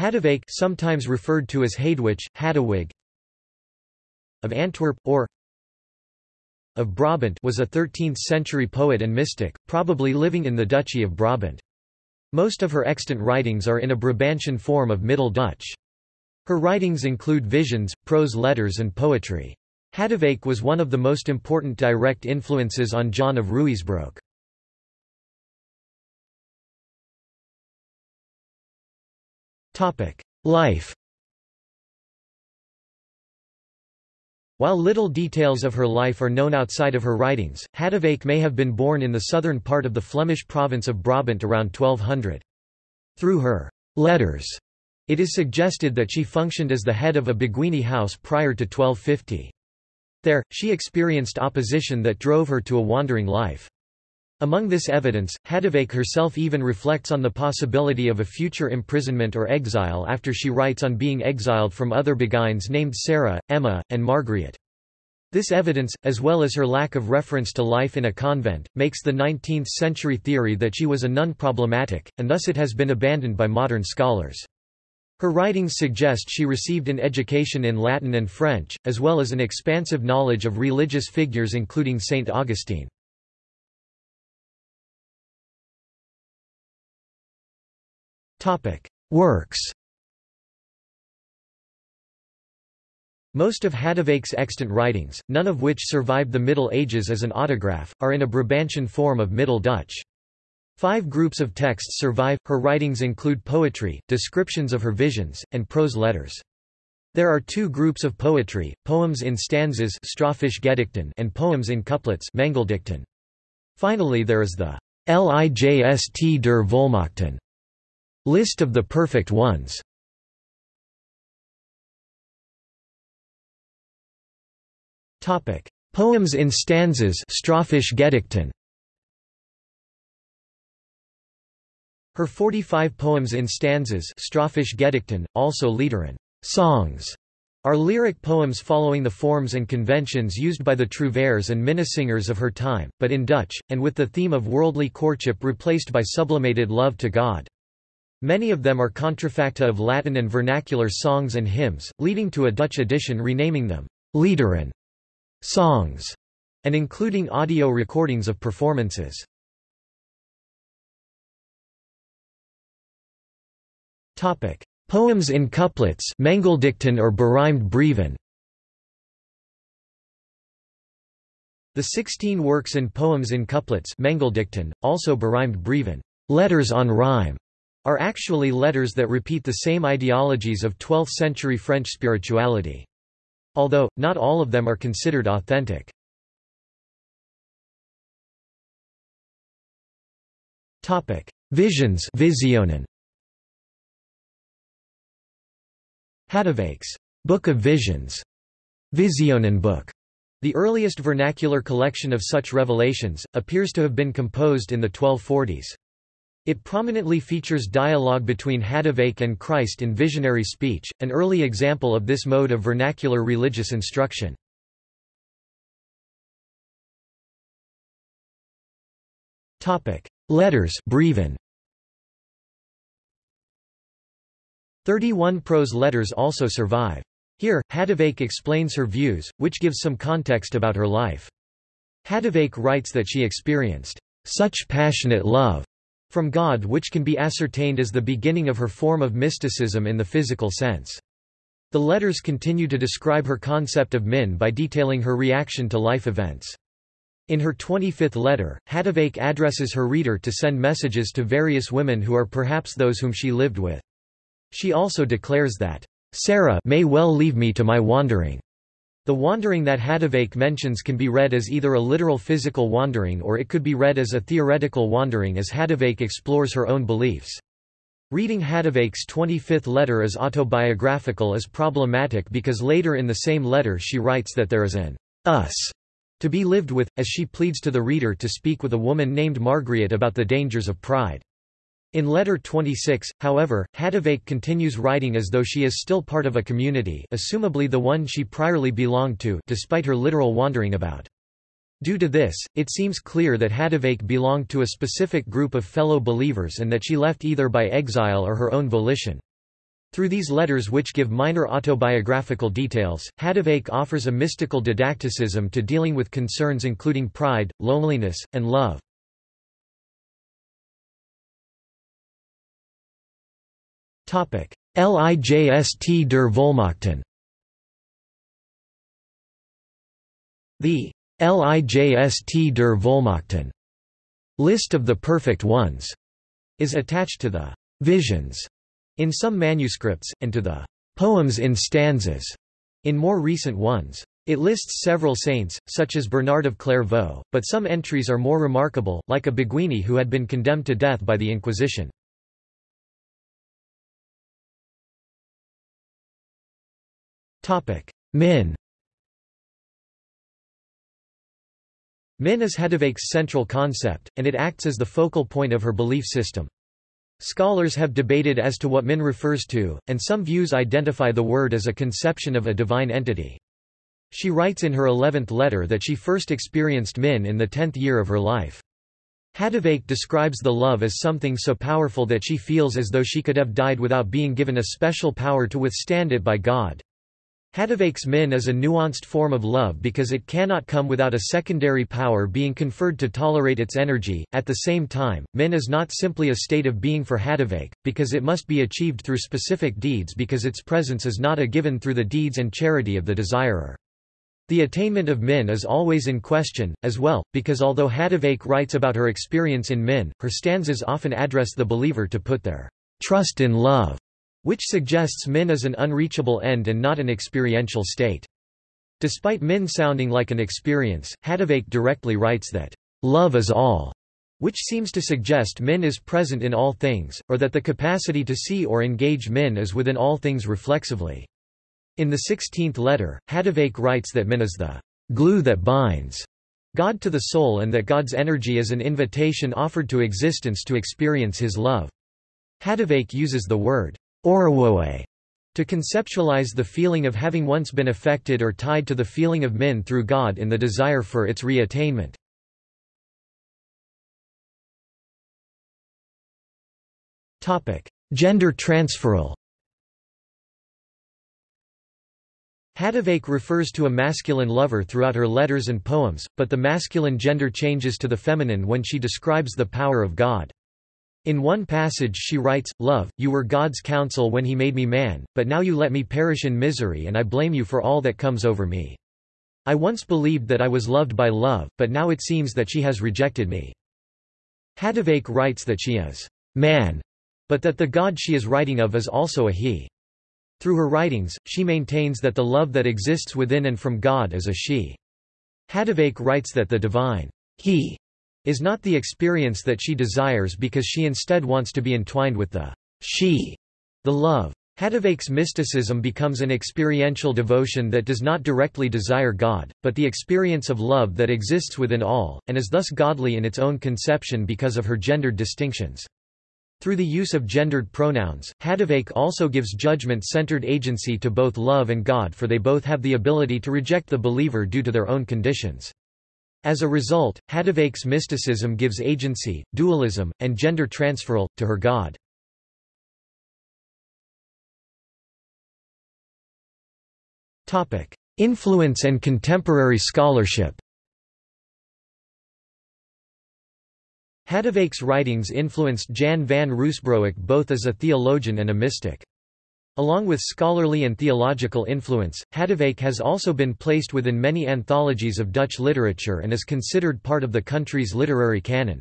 Hadewijch sometimes referred to as Hadewich, Hadewig of Antwerp, or of Brabant was a 13th-century poet and mystic, probably living in the Duchy of Brabant. Most of her extant writings are in a Brabantian form of Middle Dutch. Her writings include visions, prose letters and poetry. Hadewijch was one of the most important direct influences on John of Ruusbroec. Life While little details of her life are known outside of her writings, Hadewijch may have been born in the southern part of the Flemish province of Brabant around 1200. Through her letters, it is suggested that she functioned as the head of a Beguine house prior to 1250. There, she experienced opposition that drove her to a wandering life. Among this evidence, Hadewijch herself even reflects on the possibility of a future imprisonment or exile after she writes on being exiled from other Beguines named Sarah, Emma, and Margaret. This evidence, as well as her lack of reference to life in a convent, makes the 19th-century theory that she was a nun problematic, and thus it has been abandoned by modern scholars. Her writings suggest she received an education in Latin and French, as well as an expansive knowledge of religious figures including Saint Augustine. Works Most of Hadewijch's extant writings, none of which survived the Middle Ages as an autograph, are in a Brabantian form of Middle Dutch. Five groups of texts survive. Her writings include poetry, descriptions of her visions, and prose letters. There are two groups of poetry, poems in stanzas and poems in couplets Finally there is the Lijst der Volmaakten List of the perfect ones. Poems in stanzas Her 45 poems in stanzas also liederen songs, are lyric poems following the forms and conventions used by the trouvères and minnesingers of her time, but in Dutch, and with the theme of worldly courtship replaced by sublimated love to God. Many of them are contrafacta of Latin and vernacular songs and hymns, leading to a Dutch edition renaming them liederen songs, and including audio recordings of performances. Topic: Poems in couplets or berijmd brieven. The sixteen works and poems in couplets also berijmd brieven. Letters on rhyme, are actually letters that repeat the same ideologies of 12th-century French spirituality. Although, not all of them are considered authentic. Visions Visionen Hadewijch's Book of Visions, Visionen book, the earliest vernacular collection of such revelations, appears to have been composed in the 1240s. It prominently features dialogue between Hadewijch and Christ in visionary speech, an early example of this mode of vernacular religious instruction. Letters brieven. 31 prose letters also survive. Here, Hadewijch explains her views, which gives some context about her life. Hadewijch writes that she experienced such passionate love from God which can be ascertained as the beginning of her form of mysticism in the physical sense. The letters continue to describe her concept of min by detailing her reaction to life events. In her 25th letter, Hadewijch addresses her reader to send messages to various women who are perhaps those whom she lived with. She also declares that, "...Sarah may well leave me to my wandering." The wandering that Hadewijch mentions can be read as either a literal physical wandering or it could be read as a theoretical wandering as Hadewijch explores her own beliefs. Reading Hadewijch's 25th letter as autobiographical is problematic because later in the same letter she writes that there is an us to be lived with, as she pleads to the reader to speak with a woman named Margaret about the dangers of pride. In letter 26, however, Hadewijch continues writing as though she is still part of a community assumably the one she priorly belonged to despite her literal wandering about. Due to this, it seems clear that Hadewijch belonged to a specific group of fellow believers and that she left either by exile or her own volition. Through these letters which give minor autobiographical details, Hadewijch offers a mystical didacticism to dealing with concerns including pride, loneliness, and love. Lijst der Volmaakten The Lijst der Volmaakten list of the perfect ones is attached to the visions in some manuscripts, and to the poems in stanzas in more recent ones. It lists several saints, such as Bernard of Clairvaux, but some entries are more remarkable, like a Beguine who had been condemned to death by the Inquisition. Min Min is Hadewijch's central concept, and it acts as the focal point of her belief system. Scholars have debated as to what Min refers to, and some views identify the word as a conception of a divine entity. She writes in her eleventh letter that she first experienced Min in the tenth year of her life. Hadewijch describes the love as something so powerful that she feels as though she could have died without being given a special power to withstand it by God. Hadewijch's min is a nuanced form of love because it cannot come without a secondary power being conferred to tolerate its energy. At the same time, min is not simply a state of being for Hadewijch, because it must be achieved through specific deeds because its presence is not a given through the deeds and charity of the desirer. The attainment of min is always in question, as well, because although Hadewijch writes about her experience in min, her stanzas often address the believer to put their trust in love which suggests min is an unreachable end and not an experiential state. Despite min sounding like an experience, Hadewijch directly writes that, "...love is all", which seems to suggest min is present in all things, or that the capacity to see or engage min is within all things reflexively. In the sixteenth letter, Hadewijch writes that min is the glue that binds God to the soul and that God's energy is an invitation offered to existence to experience his love. Hadewijch uses the word Orewoet to conceptualize the feeling of having once been affected or tied to the feeling of min through God in the desire for its reattainment. Gender transferal Hadewijch refers to a masculine lover throughout her letters and poems, but the masculine gender changes to the feminine when she describes the power of God. In one passage she writes, Love, you were God's counsel when he made me man, but now you let me perish in misery and I blame you for all that comes over me. I once believed that I was loved by love, but now it seems that she has rejected me. Hadewijch writes that she is man, but that the God she is writing of is also a he. Through her writings, she maintains that the love that exists within and from God is a she. Hadewijch writes that the divine he is not the experience that she desires because she instead wants to be entwined with the she, the love. Hadewijch's mysticism becomes an experiential devotion that does not directly desire God, but the experience of love that exists within all, and is thus godly in its own conception because of her gendered distinctions. Through the use of gendered pronouns, Hadewijch also gives judgment-centered agency to both love and God for they both have the ability to reject the believer due to their own conditions. As a result, Hadewijch's mysticism gives agency, dualism, and gender transferal, to her God. Influence and contemporary scholarship Hadewijch's writings influenced Jan van Ruusbroec both as a theologian and a mystic. Along with scholarly and theological influence, Hadewijch has also been placed within many anthologies of Dutch literature and is considered part of the country's literary canon.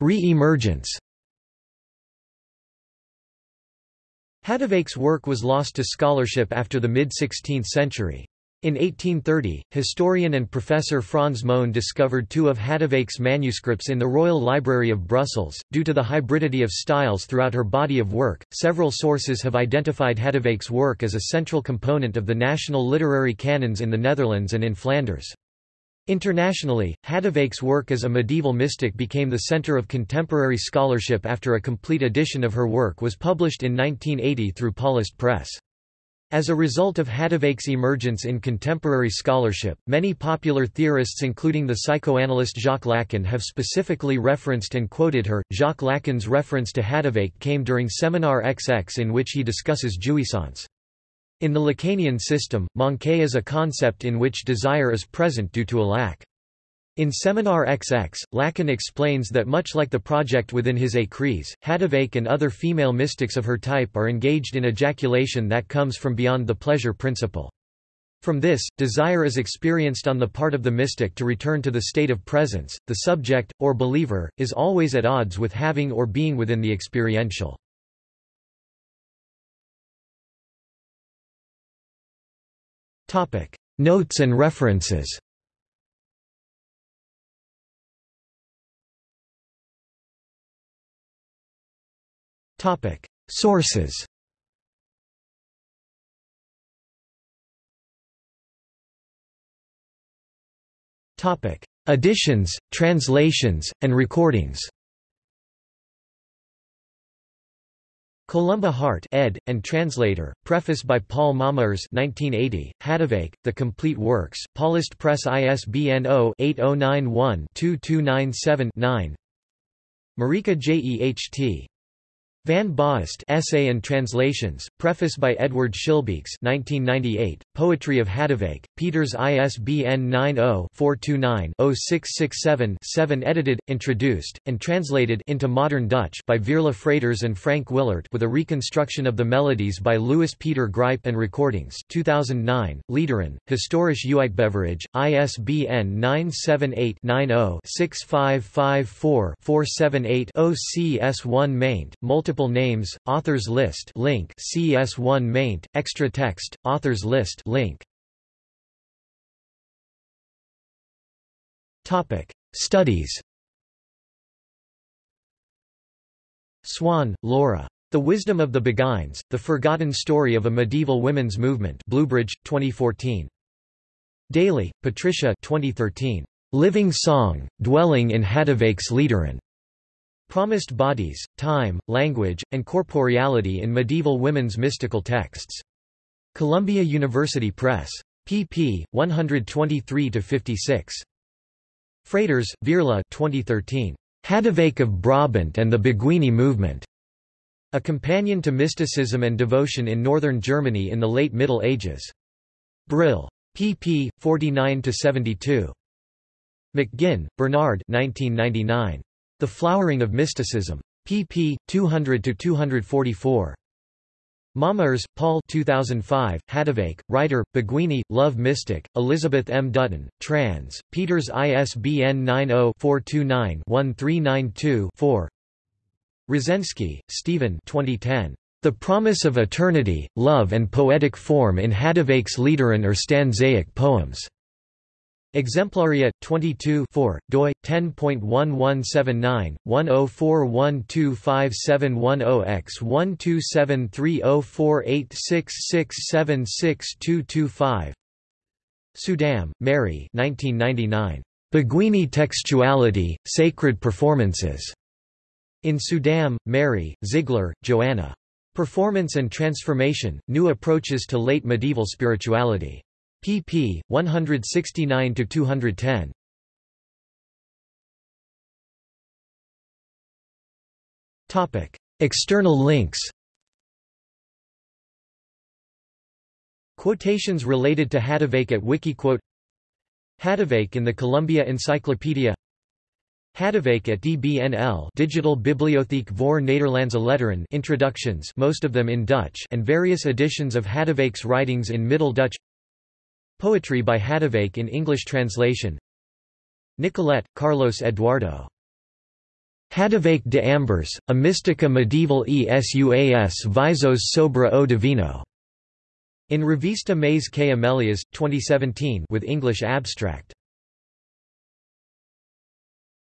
Re-emergence Hadewijch's work was lost to scholarship after the mid-16th century. In 1830, historian and professor Franz Mone discovered two of Hadewijch's manuscripts in the Royal Library of Brussels. Due to the hybridity of styles throughout her body of work, several sources have identified Hadewijch's work as a central component of the national literary canons in the Netherlands and in Flanders. Internationally, Hadewijch's work as a medieval mystic became the center of contemporary scholarship after a complete edition of her work was published in 1980 through Paulist Press. As a result of Hadewijch's emergence in contemporary scholarship, many popular theorists including the psychoanalyst Jacques Lacan have specifically referenced and quoted her. Jacques Lacan's reference to Hadewijch came during Seminar XX in which he discusses jouissance. In the Lacanian system, manque is a concept in which desire is present due to a lack. In Seminar XX, Lacan explains that much like the project within his Écrits, Hadewijch and other female mystics of her type are engaged in ejaculation that comes from beyond the pleasure principle. From this, desire is experienced on the part of the mystic to return to the state of presence. The subject, or believer, is always at odds with having or being within the experiential. Notes and references Topic: Sources. Topic: Editions, translations, and recordings. Columba Hart ed. and translator, preface by Paul Mommaers 1980, Hadewijch, The Complete Works, Paulist Press ISBN 0-8091-2297-9 Marika Jeht Van Baast Essay and Translations, preface by Edward Schillebeeckx 1998, Poetry of Hadewijch, Peters ISBN 90-429-0667-7 edited, introduced, and translated into modern Dutch by Veerle Fraeters and Frank Willaert with a reconstruction of the melodies by Louis Peter Grijp and recordings 2009, Liederen, Historisch Uitgeverij, ISBN 978-90-6554-478-0 CS1 maint, multiple Names, authors list link CS1 maint, extra text, authors list link. Topic: Studies. Swan, Laura. The Wisdom of the Beguines, The Forgotten Story of a Medieval Women's Movement Bluebridge, 2014. Daly, Patricia 2013. Living Song, Dwelling in Hadewijch's Liederen. Promised Bodies, Time, Language, and Corporeality in Medieval Women's Mystical Texts. Columbia University Press. pp. 123–56. Fraeters, Veerle 2013. Hadewijch of Brabant and the Beguine Movement. A Companion to Mysticism and Devotion in Northern Germany in the Late Middle Ages. Brill. pp. 49–72. McGinn, Bernard 1999. The Flowering of Mysticism. pp. 200–244. Mommaers, Paul 2005, Hadewijch, writer, Beguine, Love Mystic, Elizabeth M. Dutton, trans, Peters ISBN 90-429-1392-4 Rozenski, Stephen 2010. The Promise of Eternity, Love and Poetic Form in Hadewijch's Liederen or Stanzaic Poems. Exemplaria 22 4 doi 10.1179 104125710x 127304866762225 Suydam, Mary 1999 Beguine Textuality Sacred Performances. In Suydam, Mary, Ziegler, Joanna. Performance and Transformation, New Approaches to Late Medieval Spirituality pp. 169–210. Topic: External links Quotations related to Hadewijch at Wikiquote Hadewijch in the Columbia Encyclopedia Hadewijch at DBNL Digital Bibliotheek voor Nederlandse Letteren introductions most of them in Dutch and various editions of Hadewijch's writings in Middle Dutch Poetry by Hadewijch in English translation Nicolette, Carlos Eduardo. Hadewijch de Ambers, a Mystica Medieval ESUAS Visos sobra o Divino. In Revista Mês que Amelias, 2017 with English abstract.